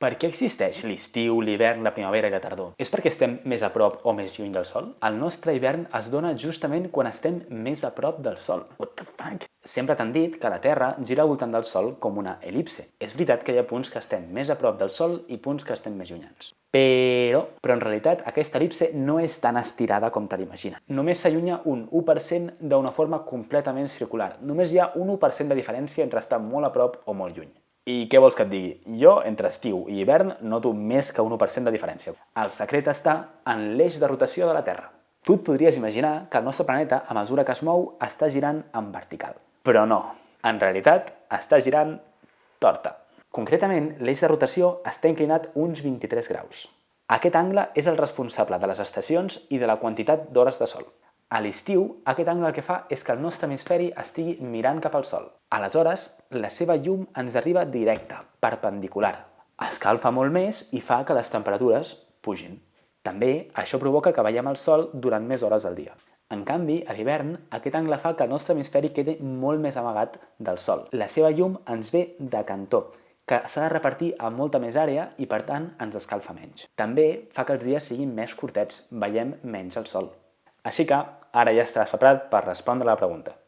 Per què existeix l'estiu, l'hivern, la primavera i la tardor? És perquè estem més a prop o més lluny del Sol? El nostre hivern es dona justament quan estem més a prop del Sol. What the fuck? Sempre t'han dit que la Terra gira al voltant del Sol com una elipse. És veritat que hi ha punts que estem més a prop del Sol i punts que estem més llunyans. Però, però en realitat aquesta elipse no és tan estirada com te l'imagina. Només s'allunya un 1% d'una forma completament circular. Només hi ha un 1% de diferència entre estar molt a prop o molt lluny. I què vols que et digui? Jo, entre estiu i hivern, noto més que un 1% de diferència. El secret està en l'eix de rotació de la Terra. Tu et podries imaginar que el nostre planeta, a mesura que es mou, està girant en vertical. Però no, en realitat està girant torta. Concretament, l'eix de rotació està inclinat uns 23 graus. Aquest angle és el responsable de les estacions i de la quantitat d'hores de sol. A l'estiu, aquest angle el que fa és que el nostre hemisferi estigui mirant cap al sol. Aleshores, la seva llum ens arriba directa, perpendicular. Escalfa molt més i fa que les temperatures pugin. També això provoca que veiem el sol durant més hores al dia. En canvi, a l'hivern, aquest angle fa que el nostre hemisferi quedi molt més amagat del sol. La seva llum ens ve de cantó, que s'ha de repartir a molta més àrea i, per tant, ens escalfa menys. També fa que els dies siguin més curtets, veiem menys el sol. Així que ara ja estàs preparat per respondre la pregunta.